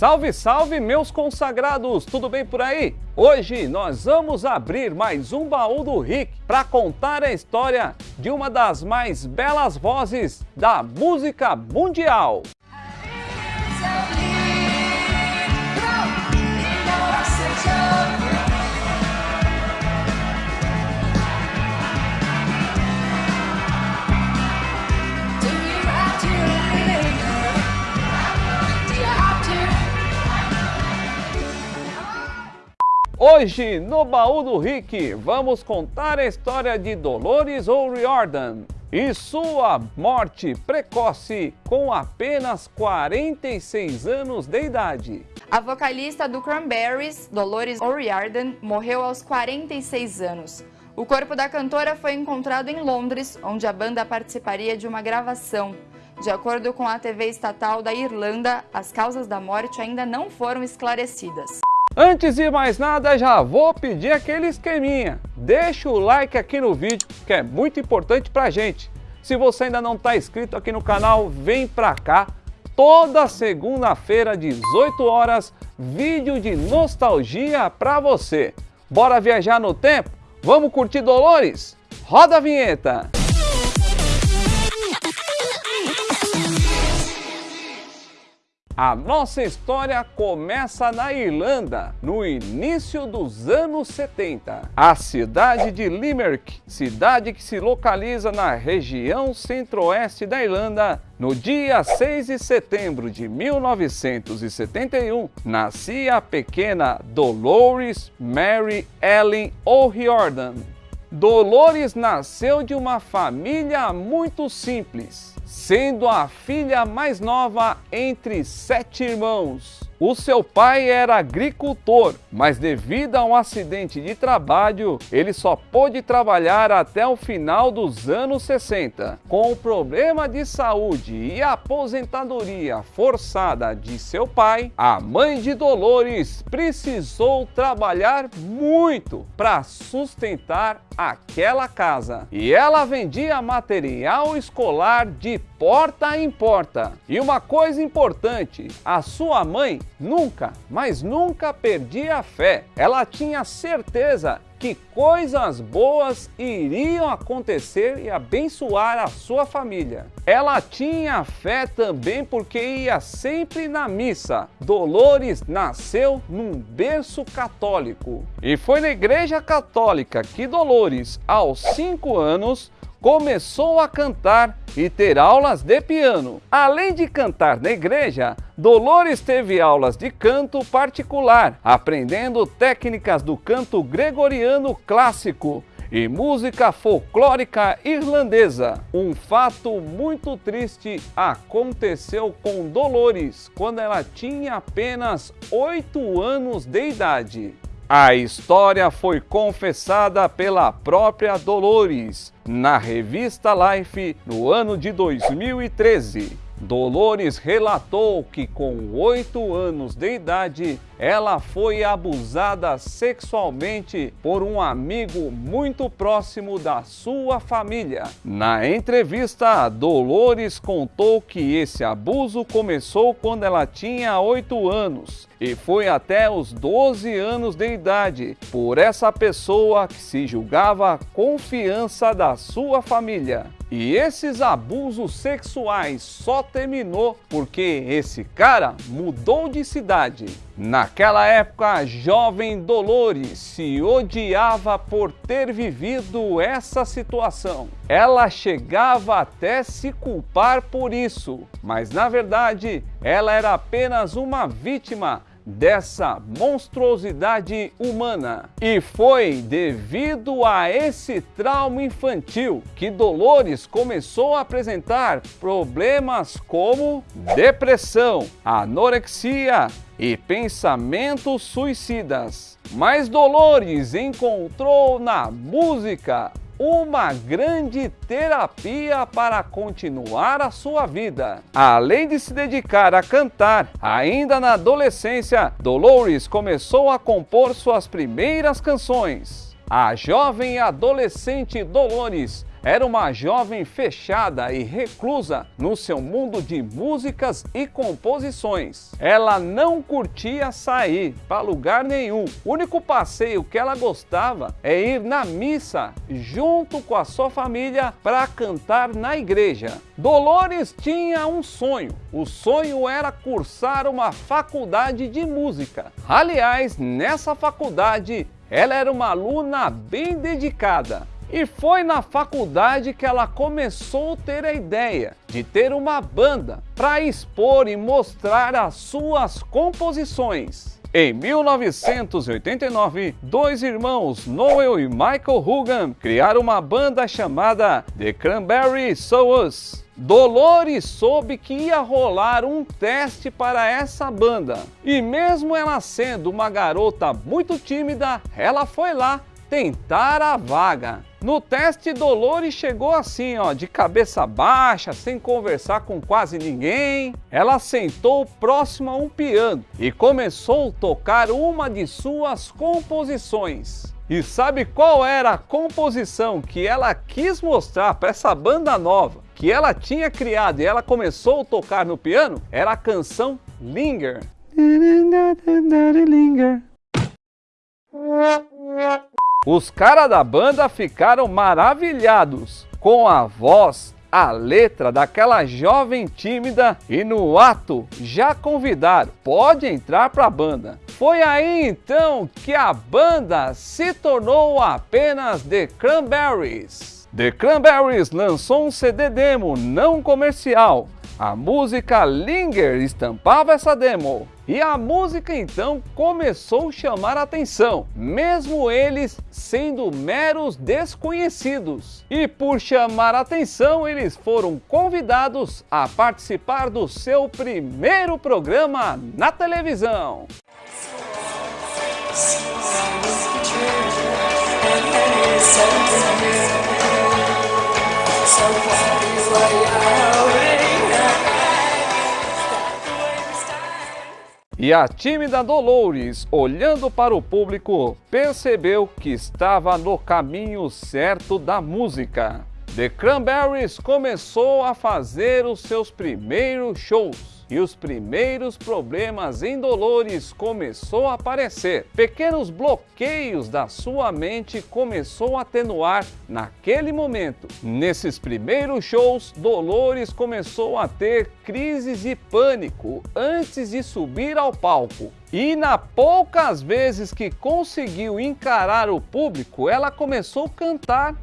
Salve, salve, meus consagrados! Tudo bem por aí? Hoje nós vamos abrir mais um baú do Rick para contar a história de uma das mais belas vozes da música mundial. Hoje, no Baú do Rick, vamos contar a história de Dolores O'Riordan e sua morte precoce com apenas 46 anos de idade. A vocalista do Cranberries, Dolores O'Riordan, morreu aos 46 anos. O corpo da cantora foi encontrado em Londres, onde a banda participaria de uma gravação. De acordo com a TV estatal da Irlanda, as causas da morte ainda não foram esclarecidas. Antes de mais nada, já vou pedir aquele esqueminha. Deixa o like aqui no vídeo, que é muito importante pra gente. Se você ainda não está inscrito aqui no canal, vem pra cá. Toda segunda-feira, 18 horas, vídeo de nostalgia pra você. Bora viajar no tempo? Vamos curtir Dolores? Roda a vinheta! A nossa história começa na Irlanda, no início dos anos 70. A cidade de Limerick, cidade que se localiza na região centro-oeste da Irlanda, no dia 6 de setembro de 1971, nascia a pequena Dolores Mary Ellen O'Riordan. Dolores nasceu de uma família muito simples sendo a filha mais nova entre sete irmãos. O seu pai era agricultor, mas devido a um acidente de trabalho, ele só pôde trabalhar até o final dos anos 60. Com o problema de saúde e aposentadoria forçada de seu pai, a mãe de Dolores precisou trabalhar muito para sustentar aquela casa. E ela vendia material escolar de porta em porta. E uma coisa importante, a sua mãe nunca, mas nunca perdia a fé. Ela tinha certeza que coisas boas iriam acontecer e abençoar a sua família. Ela tinha fé também porque ia sempre na missa. Dolores nasceu num berço católico e foi na igreja católica que Dolores, aos 5 anos, começou a cantar e ter aulas de piano. Além de cantar na igreja, Dolores teve aulas de canto particular, aprendendo técnicas do canto gregoriano clássico e música folclórica irlandesa. Um fato muito triste aconteceu com Dolores quando ela tinha apenas 8 anos de idade. A história foi confessada pela própria Dolores na revista Life no ano de 2013. Dolores relatou que com oito anos de idade, ela foi abusada sexualmente por um amigo muito próximo da sua família. Na entrevista, Dolores contou que esse abuso começou quando ela tinha oito anos e foi até os 12 anos de idade por essa pessoa que se julgava confiança da sua família. E esses abusos sexuais só terminou porque esse cara mudou de cidade. Naquela época, a jovem Dolores se odiava por ter vivido essa situação. Ela chegava até se culpar por isso, mas na verdade ela era apenas uma vítima dessa monstruosidade humana. E foi devido a esse trauma infantil que Dolores começou a apresentar problemas como depressão, anorexia e pensamentos suicidas. Mas Dolores encontrou na música uma grande terapia para continuar a sua vida. Além de se dedicar a cantar, ainda na adolescência, Dolores começou a compor suas primeiras canções. A jovem adolescente Dolores era uma jovem fechada e reclusa no seu mundo de músicas e composições. Ela não curtia sair para lugar nenhum. O único passeio que ela gostava é ir na missa junto com a sua família para cantar na igreja. Dolores tinha um sonho. O sonho era cursar uma faculdade de música. Aliás, nessa faculdade, ela era uma aluna bem dedicada. E foi na faculdade que ela começou a ter a ideia de ter uma banda para expor e mostrar as suas composições. Em 1989, dois irmãos, Noel e Michael Hugan, criaram uma banda chamada The Cranberry Souls. Dolores soube que ia rolar um teste para essa banda. E mesmo ela sendo uma garota muito tímida, ela foi lá tentar a vaga. No teste, Dolores chegou assim, ó, de cabeça baixa, sem conversar com quase ninguém. Ela sentou próximo a um piano e começou a tocar uma de suas composições. E sabe qual era a composição que ela quis mostrar para essa banda nova que ela tinha criado e ela começou a tocar no piano? Era a canção Linger. Linger. Os caras da banda ficaram maravilhados com a voz, a letra daquela jovem tímida e no ato já convidaram, pode entrar para a banda. Foi aí então que a banda se tornou apenas The Cranberries. The Cranberries lançou um CD demo não comercial a música Linger estampava essa demo. E a música então começou a chamar a atenção, mesmo eles sendo meros desconhecidos. E por chamar a atenção, eles foram convidados a participar do seu primeiro programa na televisão. E a tímida Dolores, olhando para o público, percebeu que estava no caminho certo da música. The Cranberries começou a fazer os seus primeiros shows e os primeiros problemas em Dolores começou a aparecer. Pequenos bloqueios da sua mente começou a atenuar naquele momento. Nesses primeiros shows, Dolores começou a ter crises de pânico antes de subir ao palco. E na poucas vezes que conseguiu encarar o público, ela começou a cantar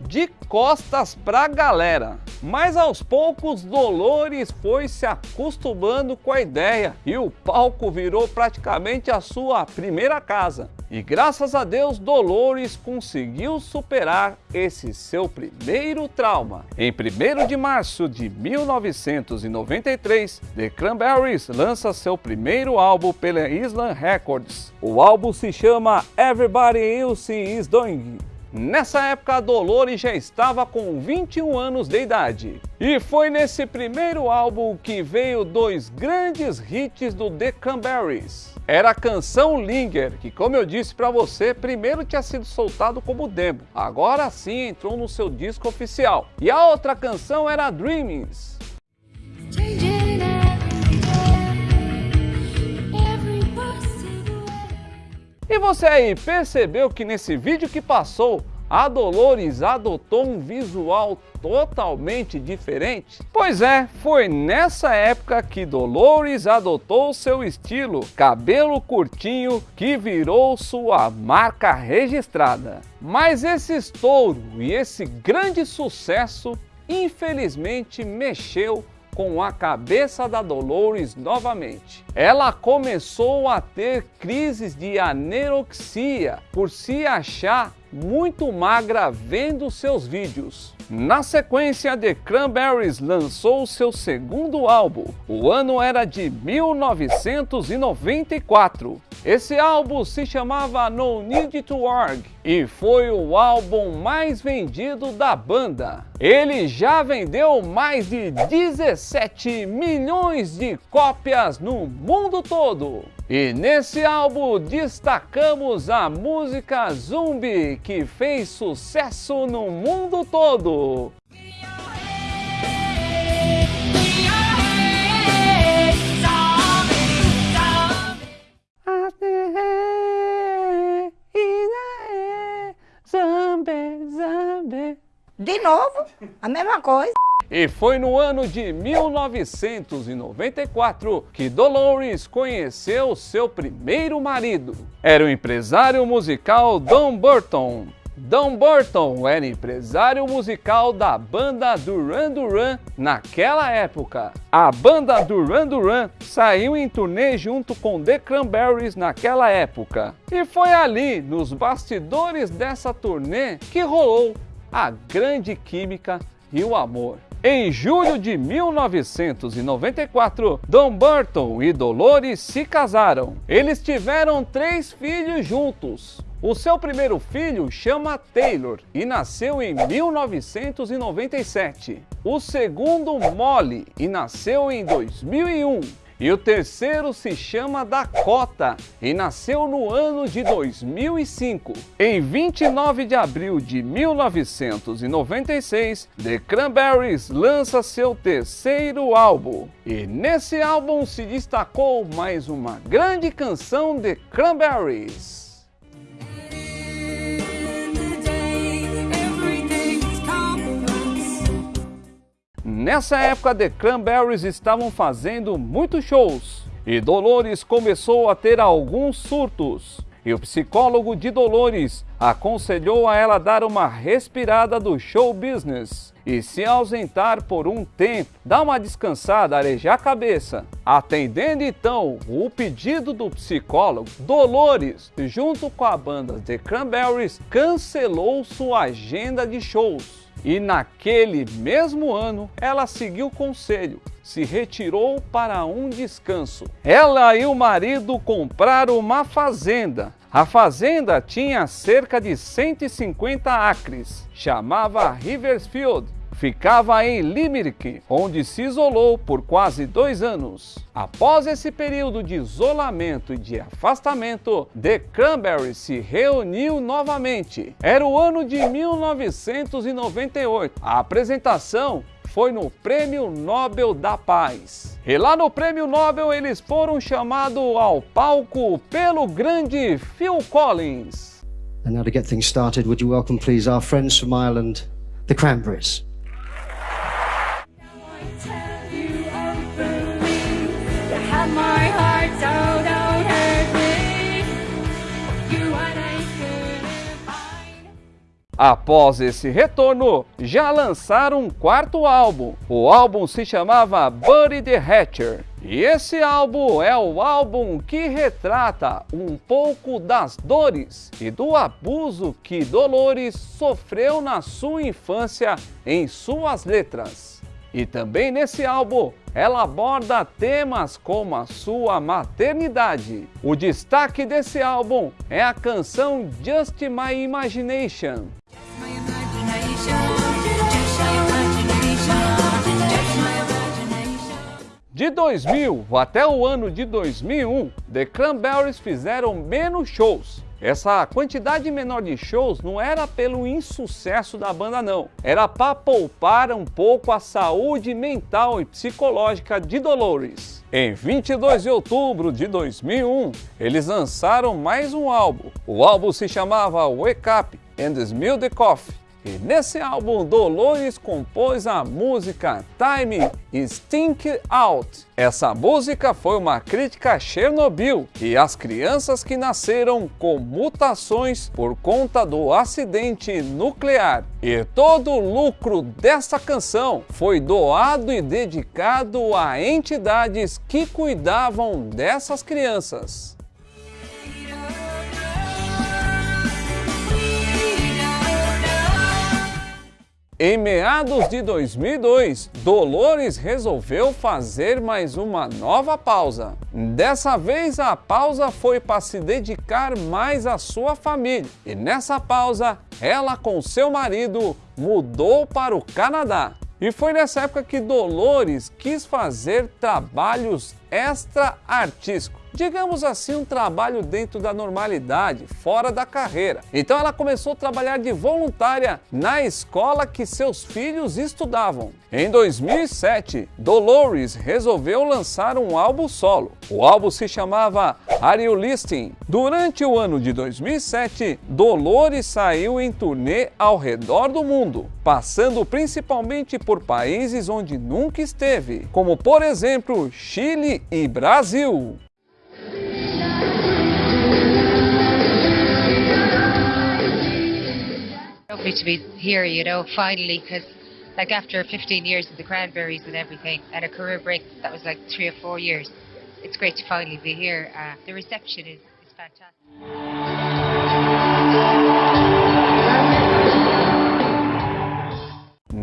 de costas para a galera. Mas aos poucos Dolores foi se acostumando com a ideia e o palco virou praticamente a sua primeira casa. E graças a Deus Dolores conseguiu superar esse seu primeiro trauma. Em 1 de março de 1993, The Cranberries lança seu primeiro álbum pela Island Records. O álbum se chama Everybody Else Is Doing Nessa época, a Dolores já estava com 21 anos de idade. E foi nesse primeiro álbum que veio dois grandes hits do The Cranberries. Era a canção Linger, que como eu disse para você, primeiro tinha sido soltado como demo. Agora sim entrou no seu disco oficial. E a outra canção era Dreamings. E você aí percebeu que nesse vídeo que passou, a Dolores adotou um visual totalmente diferente? Pois é, foi nessa época que Dolores adotou seu estilo, cabelo curtinho, que virou sua marca registrada. Mas esse estouro e esse grande sucesso, infelizmente, mexeu com a cabeça da Dolores novamente. Ela começou a ter crises de anorexia por se achar muito magra vendo seus vídeos. Na sequência, The Cranberries lançou seu segundo álbum. O ano era de 1994 Esse álbum se chamava No Need to Work e foi o álbum mais vendido da banda. Ele já vendeu mais de 17 milhões de cópias no mundo todo. E nesse álbum destacamos a música Zumbi, que fez sucesso no mundo todo. De novo, a mesma coisa. E foi no ano de 1994 que Dolores conheceu seu primeiro marido. Era o empresário musical Don Burton. Don Burton era empresário musical da banda Duran Duran naquela época. A banda Duran Duran saiu em turnê junto com The Cranberries naquela época. E foi ali, nos bastidores dessa turnê, que rolou a grande química e o amor. Em julho de 1994, Don Burton e Dolores se casaram. Eles tiveram três filhos juntos. O seu primeiro filho chama Taylor e nasceu em 1997. O segundo, Molly, e nasceu em 2001. E o terceiro se chama Dakota e nasceu no ano de 2005. Em 29 de abril de 1996, The Cranberries lança seu terceiro álbum. E nesse álbum se destacou mais uma grande canção de Cranberries. Nessa época, The Cranberries estavam fazendo muitos shows e Dolores começou a ter alguns surtos. E o psicólogo de Dolores aconselhou a ela dar uma respirada do show business e se ausentar por um tempo, dar uma descansada, arejar a cabeça. Atendendo então o pedido do psicólogo, Dolores, junto com a banda The Cranberries, cancelou sua agenda de shows e naquele mesmo ano, ela seguiu o conselho, se retirou para um descanso. Ela e o marido compraram uma fazenda. A fazenda tinha cerca de 150 acres, chamava Riversfield ficava em Limerick, onde se isolou por quase dois anos. Após esse período de isolamento e de afastamento, The Cranberries se reuniu novamente. Era o ano de 1998. A apresentação foi no Prêmio Nobel da Paz. E lá no Prêmio Nobel eles foram chamados ao palco pelo grande Phil Collins. And now to get things started, would you welcome please our friends from Ireland, the Cranberries. Após esse retorno, já lançaram um quarto álbum. O álbum se chamava Buddy the Hatcher. E esse álbum é o álbum que retrata um pouco das dores e do abuso que Dolores sofreu na sua infância em suas letras. E também nesse álbum ela aborda temas como a sua maternidade. O destaque desse álbum é a canção Just My Imagination. De 2000 até o ano de 2001, The Cranberries fizeram menos shows. Essa quantidade menor de shows não era pelo insucesso da banda não, era para poupar um pouco a saúde mental e psicológica de Dolores. Em 22 de outubro de 2001, eles lançaram mais um álbum. O álbum se chamava Wake Up and Smell the Coffee e nesse álbum, Dolores compôs a música Time Stink Out. Essa música foi uma crítica a Chernobyl e às crianças que nasceram com mutações por conta do acidente nuclear. E todo o lucro dessa canção foi doado e dedicado a entidades que cuidavam dessas crianças. Em meados de 2002, Dolores resolveu fazer mais uma nova pausa. Dessa vez a pausa foi para se dedicar mais à sua família. E nessa pausa, ela com seu marido mudou para o Canadá. E foi nessa época que Dolores quis fazer trabalhos extra-artísticos digamos assim, um trabalho dentro da normalidade, fora da carreira. Então ela começou a trabalhar de voluntária na escola que seus filhos estudavam. Em 2007, Dolores resolveu lançar um álbum solo. O álbum se chamava Are You Listening? Durante o ano de 2007, Dolores saiu em turnê ao redor do mundo, passando principalmente por países onde nunca esteve, como por exemplo Chile e Brasil. Lovely to be here, you know, finally, because like after 15 years of the Cranberries and everything, and a career break that was like three or four years, it's great to finally be here. Uh, the reception is, is fantastic.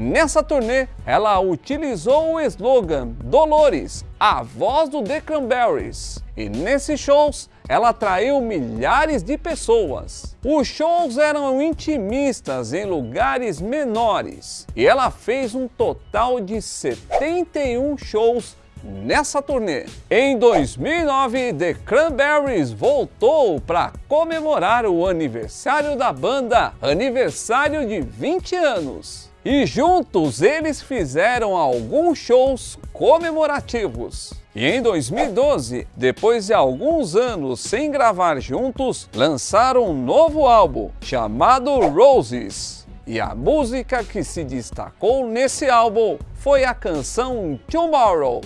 Nessa turnê, ela utilizou o slogan Dolores, a voz do The Cranberries. E nesses shows, ela atraiu milhares de pessoas. Os shows eram intimistas em lugares menores e ela fez um total de 71 shows nessa turnê. Em 2009, The Cranberries voltou para comemorar o aniversário da banda, aniversário de 20 anos. E juntos eles fizeram alguns shows comemorativos. E em 2012, depois de alguns anos sem gravar juntos, lançaram um novo álbum chamado Roses. E a música que se destacou nesse álbum foi a canção Tomorrow.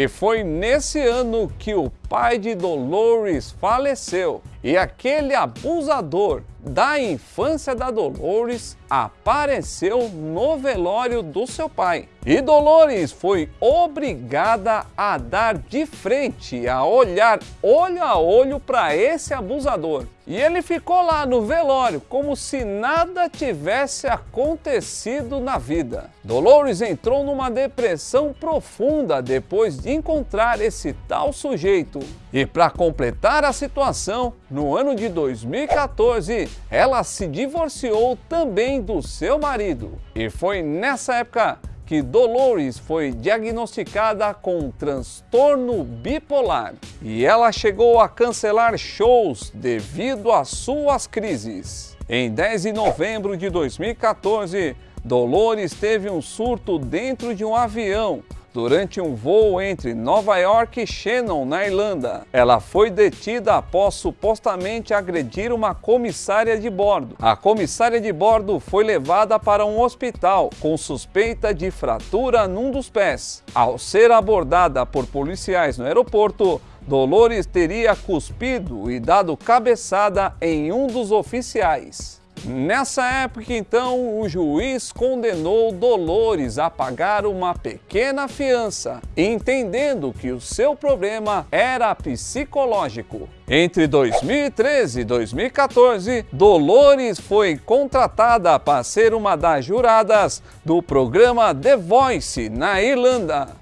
E foi nesse ano que o pai de Dolores faleceu. E aquele abusador da infância da Dolores apareceu no velório do seu pai. E Dolores foi obrigada a dar de frente, a olhar olho a olho para esse abusador. E ele ficou lá no velório como se nada tivesse acontecido na vida. Dolores entrou numa depressão profunda depois de encontrar esse tal sujeito. E para completar a situação, no ano de 2014, ela se divorciou também do seu marido. E foi nessa época que Dolores foi diagnosticada com transtorno bipolar e ela chegou a cancelar shows devido às suas crises. Em 10 de novembro de 2014, Dolores teve um surto dentro de um avião durante um voo entre Nova York e Shannon, na Irlanda. Ela foi detida após supostamente agredir uma comissária de bordo. A comissária de bordo foi levada para um hospital com suspeita de fratura num dos pés. Ao ser abordada por policiais no aeroporto, Dolores teria cuspido e dado cabeçada em um dos oficiais. Nessa época, então, o juiz condenou Dolores a pagar uma pequena fiança, entendendo que o seu problema era psicológico. Entre 2013 e 2014, Dolores foi contratada para ser uma das juradas do programa The Voice na Irlanda.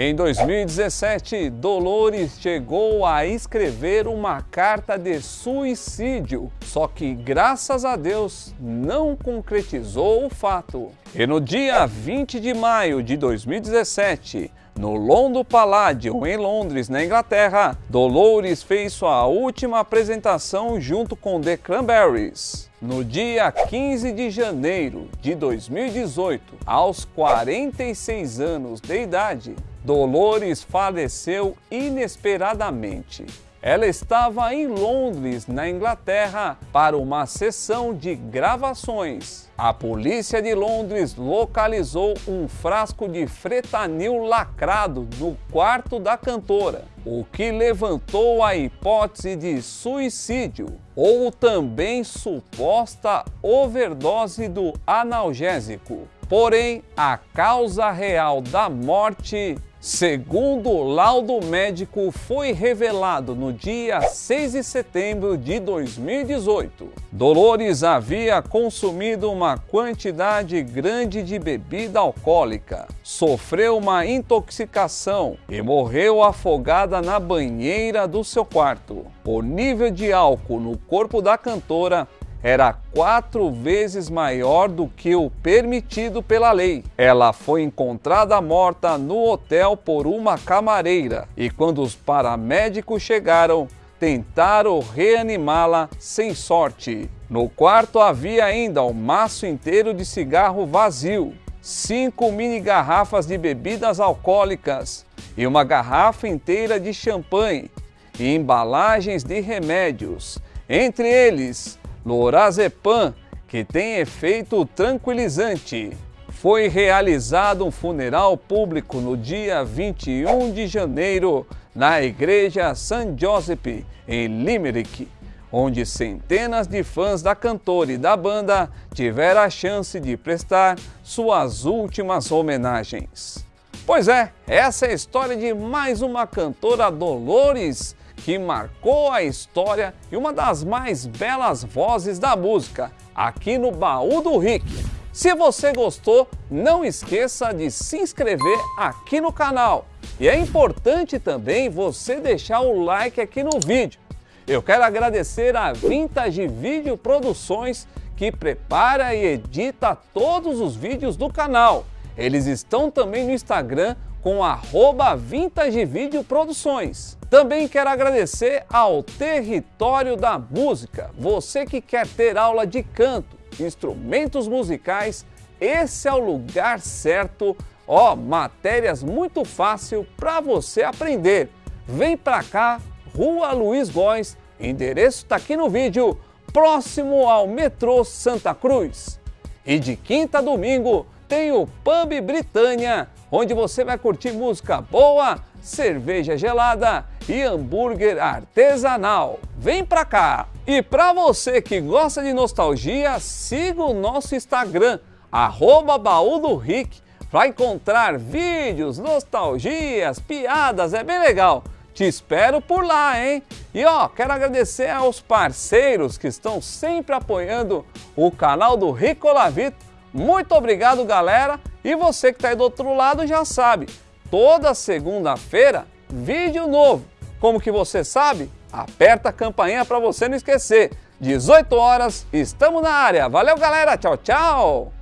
Em 2017, Dolores chegou a escrever uma carta de suicídio, só que graças a Deus não concretizou o fato. E no dia 20 de maio de 2017, no London Palladium, em Londres, na Inglaterra, Dolores fez sua última apresentação junto com The Cranberries. No dia 15 de janeiro de 2018, aos 46 anos de idade, Dolores faleceu inesperadamente. ela estava em Londres, na Inglaterra, para uma sessão de gravações. A polícia de Londres localizou um frasco de fretanil lacrado no quarto da cantora, o que levantou a hipótese de suicídio ou também suposta overdose do analgésico. Porém, a causa real da morte, segundo o laudo médico, foi revelado no dia 6 de setembro de 2018. Dolores havia consumido uma quantidade grande de bebida alcoólica, sofreu uma intoxicação e morreu afogada na banheira do seu quarto. O nível de álcool no corpo da cantora era quatro vezes maior do que o permitido pela lei. Ela foi encontrada morta no hotel por uma camareira e quando os paramédicos chegaram, tentaram reanimá-la sem sorte. No quarto havia ainda um maço inteiro de cigarro vazio, cinco mini garrafas de bebidas alcoólicas e uma garrafa inteira de champanhe e embalagens de remédios, entre eles Lorazepam, que tem efeito tranquilizante. Foi realizado um funeral público no dia 21 de janeiro na igreja St. Joseph, em Limerick, onde centenas de fãs da cantora e da banda tiveram a chance de prestar suas últimas homenagens. Pois é, essa é a história de mais uma cantora Dolores que marcou a história e uma das mais belas vozes da música, aqui no Baú do Rick. Se você gostou, não esqueça de se inscrever aqui no canal. E é importante também você deixar o like aqui no vídeo. Eu quero agradecer a Vintage Video Produções que prepara e edita todos os vídeos do canal. Eles estão também no Instagram com arroba Vintage Video Produções. Também quero agradecer ao Território da Música. Você que quer ter aula de canto, instrumentos musicais, esse é o lugar certo. Ó, matérias muito fácil para você aprender. Vem para cá, Rua Luiz Góes, endereço está aqui no vídeo, próximo ao metrô Santa Cruz. E de quinta a domingo tem o Pub Britânia, onde você vai curtir música boa, cerveja gelada e hambúrguer artesanal. Vem pra cá! E para você que gosta de nostalgia, siga o nosso Instagram, arroba baú do Rick, para encontrar vídeos, nostalgias, piadas, é bem legal. Te espero por lá, hein? E ó, quero agradecer aos parceiros que estão sempre apoiando o canal do Rico Lavito. Muito obrigado, galera! E você que está aí do outro lado já sabe, toda segunda-feira, vídeo novo. Como que você sabe? Aperta a campainha para você não esquecer. 18 horas, estamos na área. Valeu, galera. Tchau, tchau.